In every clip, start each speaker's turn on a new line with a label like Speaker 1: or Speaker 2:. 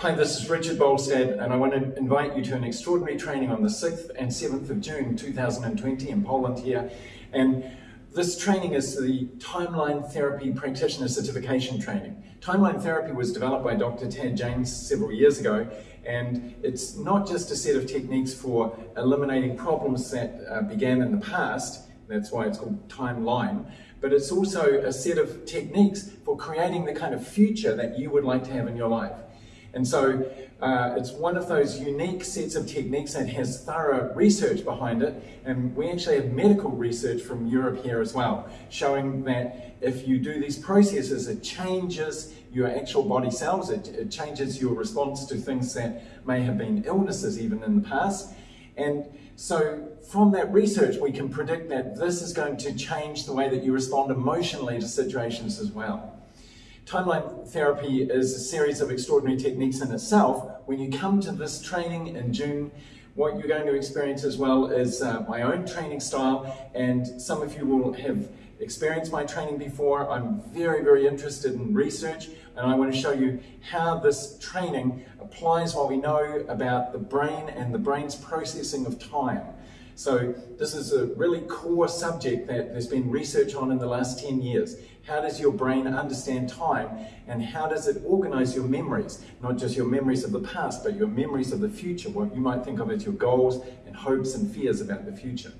Speaker 1: Hi, this is Richard Bolstad, and I want to invite you to an extraordinary training on the 6th and 7th of June 2020 in Poland here. And this training is the Timeline Therapy Practitioner Certification Training. Timeline Therapy was developed by Dr. Tad James several years ago, and it's not just a set of techniques for eliminating problems that uh, began in the past, that's why it's called Timeline, but it's also a set of techniques for creating the kind of future that you would like to have in your life. And so uh, it's one of those unique sets of techniques that has thorough research behind it. And we actually have medical research from Europe here as well, showing that if you do these processes, it changes your actual body cells, it, it changes your response to things that may have been illnesses even in the past. And so from that research, we can predict that this is going to change the way that you respond emotionally to situations as well. Timeline therapy is a series of extraordinary techniques in itself. When you come to this training in June, what you're going to experience as well is uh, my own training style, and some of you will have experienced my training before. I'm very, very interested in research, and I want to show you how this training applies what we know about the brain and the brain's processing of time. So this is a really core subject that there's been research on in the last 10 years. How does your brain understand time and how does it organize your memories? Not just your memories of the past, but your memories of the future, what you might think of as your goals and hopes and fears about the future.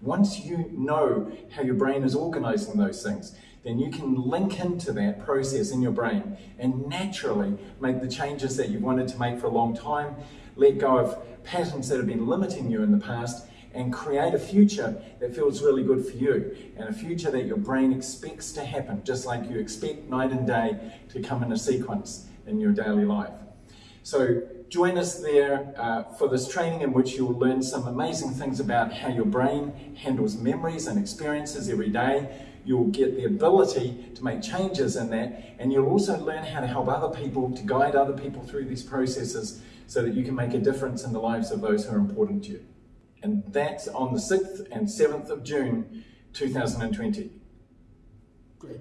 Speaker 1: Once you know how your brain is organizing those things, then you can link into that process in your brain and naturally make the changes that you've wanted to make for a long time, let go of patterns that have been limiting you in the past, and create a future that feels really good for you and a future that your brain expects to happen, just like you expect night and day to come in a sequence in your daily life. So join us there uh, for this training in which you'll learn some amazing things about how your brain handles memories and experiences every day. You'll get the ability to make changes in that and you'll also learn how to help other people, to guide other people through these processes so that you can make a difference in the lives of those who are important to you and that's on the 6th and 7th of June 2020.
Speaker 2: Great.